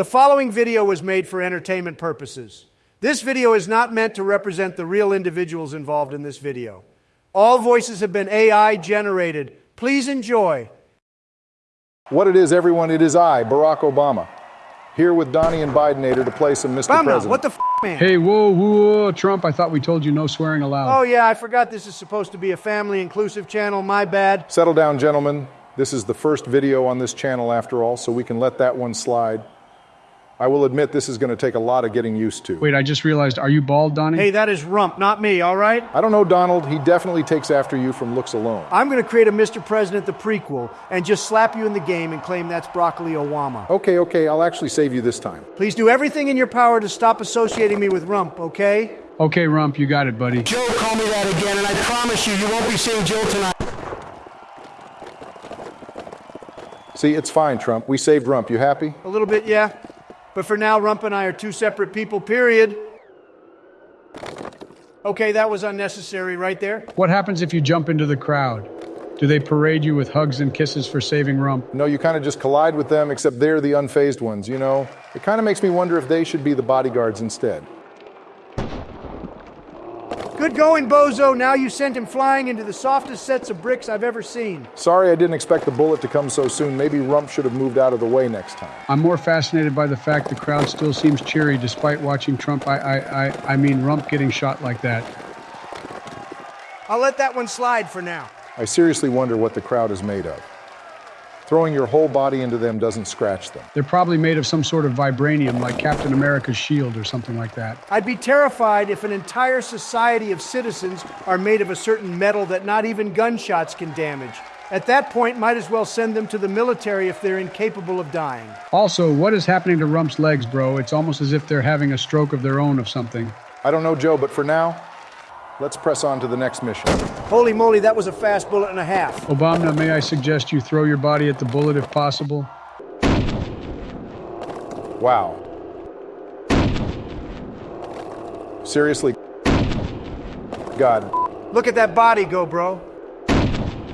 The following video was made for entertainment purposes. This video is not meant to represent the real individuals involved in this video. All voices have been AI generated. Please enjoy. What it is, everyone, it is I, Barack Obama, here with Donnie and Bidenator to play some Mr. Bumna, President. what the f, man? Hey, whoa, whoa, Trump, I thought we told you no swearing allowed. Oh, yeah, I forgot this is supposed to be a family inclusive channel. My bad. Settle down, gentlemen. This is the first video on this channel, after all, so we can let that one slide. I will admit this is going to take a lot of getting used to. Wait, I just realized, are you bald, Donnie? Hey, that is Rump, not me, all right? I don't know, Donald. He definitely takes after you from looks alone. I'm going to create a Mr. President the prequel and just slap you in the game and claim that's Broccoli Obama. Okay, okay, I'll actually save you this time. Please do everything in your power to stop associating me with Rump, okay? Okay, Rump, you got it, buddy. Joe call me that again, and I promise you, you won't be seeing Jill tonight. See, it's fine, Trump. We saved Rump. You happy? A little bit, yeah. But for now, Rump and I are two separate people, period. Okay, that was unnecessary right there. What happens if you jump into the crowd? Do they parade you with hugs and kisses for saving Rump? No, you kind of just collide with them, except they're the unfazed ones, you know? It kind of makes me wonder if they should be the bodyguards instead. Good going, Bozo. Now you sent him flying into the softest sets of bricks I've ever seen. Sorry I didn't expect the bullet to come so soon. Maybe Rump should have moved out of the way next time. I'm more fascinated by the fact the crowd still seems cheery despite watching Trump, I, I, I, I mean, Rump getting shot like that. I'll let that one slide for now. I seriously wonder what the crowd is made of. Throwing your whole body into them doesn't scratch them. They're probably made of some sort of vibranium, like Captain America's shield or something like that. I'd be terrified if an entire society of citizens are made of a certain metal that not even gunshots can damage. At that point, might as well send them to the military if they're incapable of dying. Also, what is happening to Rump's legs, bro? It's almost as if they're having a stroke of their own of something. I don't know, Joe, but for now, let's press on to the next mission. Holy moly, that was a fast bullet and a half. Obama, may I suggest you throw your body at the bullet if possible? Wow. Seriously? God. Look at that body go, bro.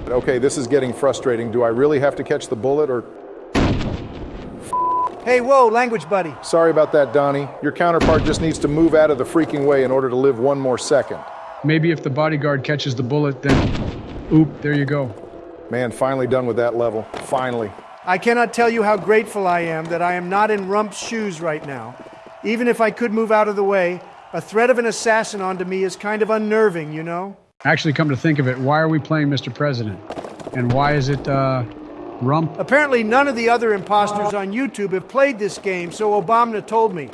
Okay, this is getting frustrating. Do I really have to catch the bullet or. Hey, whoa, language buddy. Sorry about that, Donnie. Your counterpart just needs to move out of the freaking way in order to live one more second. Maybe if the bodyguard catches the bullet, then. Oop, there you go. Man, finally done with that level. Finally. I cannot tell you how grateful I am that I am not in Rump's shoes right now. Even if I could move out of the way, a threat of an assassin onto me is kind of unnerving, you know? Actually, come to think of it, why are we playing Mr. President? And why is it, uh, Rump? Apparently, none of the other imposters on YouTube have played this game, so Obama told me.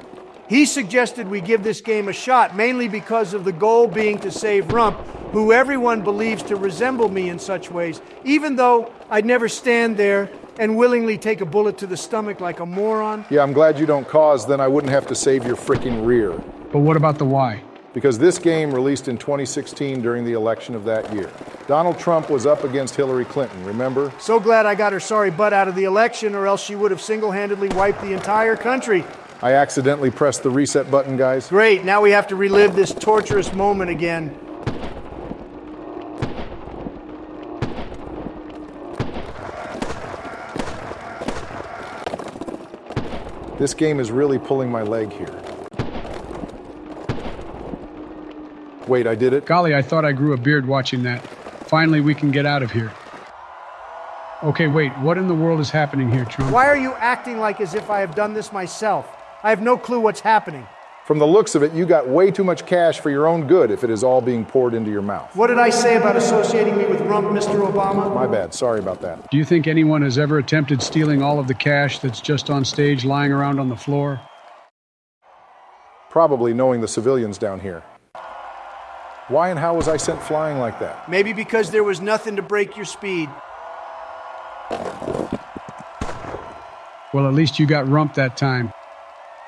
He suggested we give this game a shot, mainly because of the goal being to save Rump, who everyone believes to resemble me in such ways, even though I'd never stand there and willingly take a bullet to the stomach like a moron. Yeah, I'm glad you don't cause, then I wouldn't have to save your freaking rear. But what about the why? Because this game released in 2016 during the election of that year. Donald Trump was up against Hillary Clinton, remember? So glad I got her sorry butt out of the election, or else she would have single handedly wiped the entire country. I accidentally pressed the reset button, guys. Great, now we have to relive this torturous moment again. This game is really pulling my leg here. Wait, I did it? Golly, I thought I grew a beard watching that. Finally, we can get out of here. Okay, wait, what in the world is happening here, Trump? Why are you acting like as if I have done this myself? I have no clue what's happening. From the looks of it, you got way too much cash for your own good if it is all being poured into your mouth. What did I say about associating me with Rump, Mr. Obama? My bad, sorry about that. Do you think anyone has ever attempted stealing all of the cash that's just on stage lying around on the floor? Probably knowing the civilians down here. Why and how was I sent flying like that? Maybe because there was nothing to break your speed. Well, at least you got Rump that time.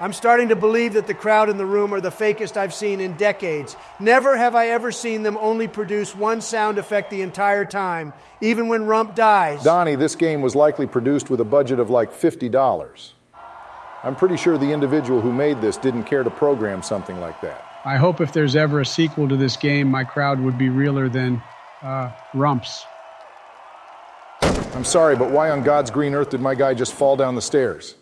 I'm starting to believe that the crowd in the room are the fakest I've seen in decades. Never have I ever seen them only produce one sound effect the entire time, even when Rump dies. Donnie, this game was likely produced with a budget of like $50. I'm pretty sure the individual who made this didn't care to program something like that. I hope if there's ever a sequel to this game, my crowd would be realer than, uh, Rump's. I'm sorry, but why on God's green earth did my guy just fall down the stairs?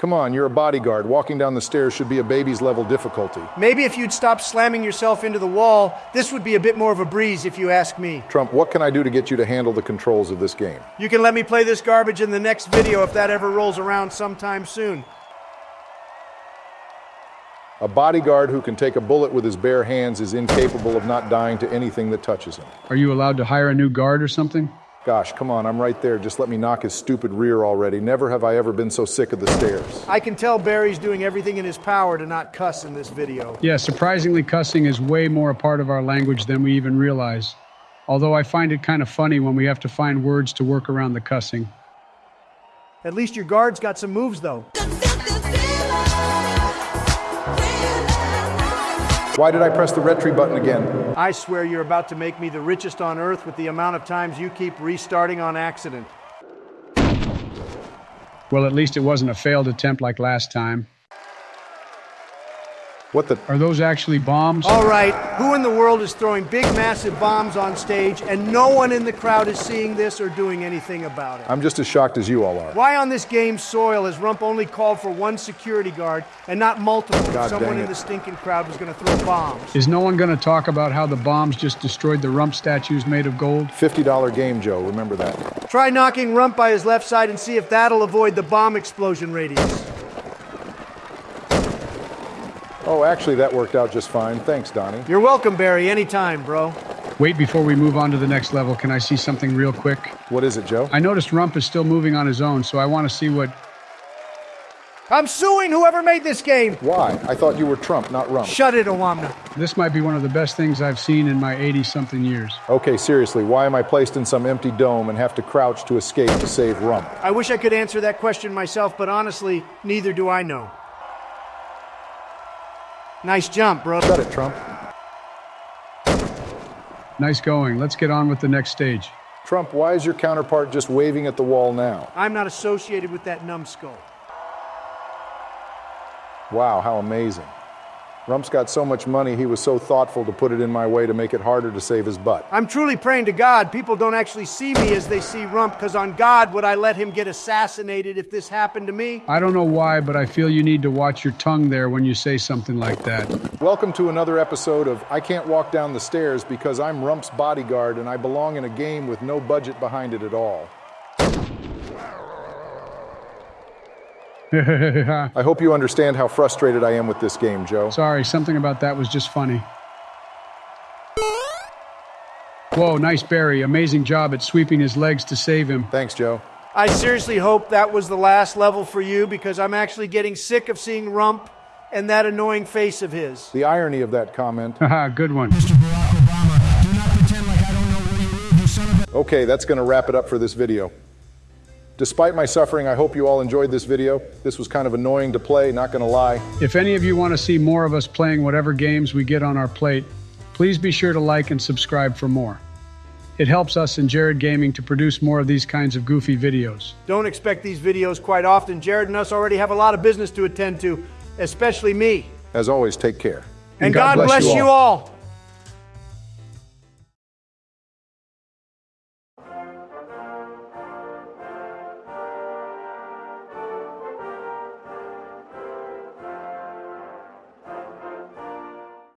Come on, you're a bodyguard. Walking down the stairs should be a baby's level difficulty. Maybe if you'd stop slamming yourself into the wall, this would be a bit more of a breeze if you ask me. Trump, what can I do to get you to handle the controls of this game? You can let me play this garbage in the next video if that ever rolls around sometime soon. A bodyguard who can take a bullet with his bare hands is incapable of not dying to anything that touches him. Are you allowed to hire a new guard or something? Gosh, come on, I'm right there. Just let me knock his stupid rear already. Never have I ever been so sick of the stairs. I can tell Barry's doing everything in his power to not cuss in this video. Yeah, surprisingly, cussing is way more a part of our language than we even realize. Although I find it kind of funny when we have to find words to work around the cussing. At least your guard's got some moves, though. Why did I press the retry button again? I swear you're about to make me the richest on earth with the amount of times you keep restarting on accident. Well, at least it wasn't a failed attempt like last time. What the? Are those actually bombs? All right, who in the world is throwing big, massive bombs on stage and no one in the crowd is seeing this or doing anything about it? I'm just as shocked as you all are. Why on this game's soil has Rump only called for one security guard and not multiple? if God Someone in the stinking crowd was going to throw bombs. Is no one going to talk about how the bombs just destroyed the rump statues made of gold? $50 game, Joe. Remember that. Try knocking Rump by his left side and see if that'll avoid the bomb explosion radius. Oh, actually, that worked out just fine. Thanks, Donnie. You're welcome, Barry, anytime, bro. Wait, before we move on to the next level, can I see something real quick? What is it, Joe? I noticed Rump is still moving on his own, so I want to see what. I'm suing whoever made this game. Why? I thought you were Trump, not Rump. Shut it, Owamna. This might be one of the best things I've seen in my 80 something years. Okay, seriously, why am I placed in some empty dome and have to crouch to escape to save Rump? I wish I could answer that question myself, but honestly, neither do I know. Nice jump, bro. Shut it, Trump. Nice going. Let's get on with the next stage. Trump, why is your counterpart just waving at the wall now? I'm not associated with that numbskull. Wow, how amazing. Rump's got so much money, he was so thoughtful to put it in my way to make it harder to save his butt. I'm truly praying to God people don't actually see me as they see Rump, because on God would I let him get assassinated if this happened to me? I don't know why, but I feel you need to watch your tongue there when you say something like that. Welcome to another episode of I Can't Walk Down the Stairs because I'm Rump's bodyguard and I belong in a game with no budget behind it at all. I hope you understand how frustrated I am with this game, Joe. Sorry, something about that was just funny. Whoa, nice Barry. Amazing job at sweeping his legs to save him. Thanks, Joe. I seriously hope that was the last level for you because I'm actually getting sick of seeing Rump and that annoying face of his. The irony of that comment. Haha, good one. Mr. Barack Obama, do not pretend like I don't know where you live, you son of a... Okay, that's going to wrap it up for this video. Despite my suffering, I hope you all enjoyed this video. This was kind of annoying to play, not going to lie. If any of you want to see more of us playing whatever games we get on our plate, please be sure to like and subscribe for more. It helps us in Jared Gaming to produce more of these kinds of goofy videos. Don't expect these videos quite often. Jared and us already have a lot of business to attend to, especially me. As always, take care. And, God, bless, you all.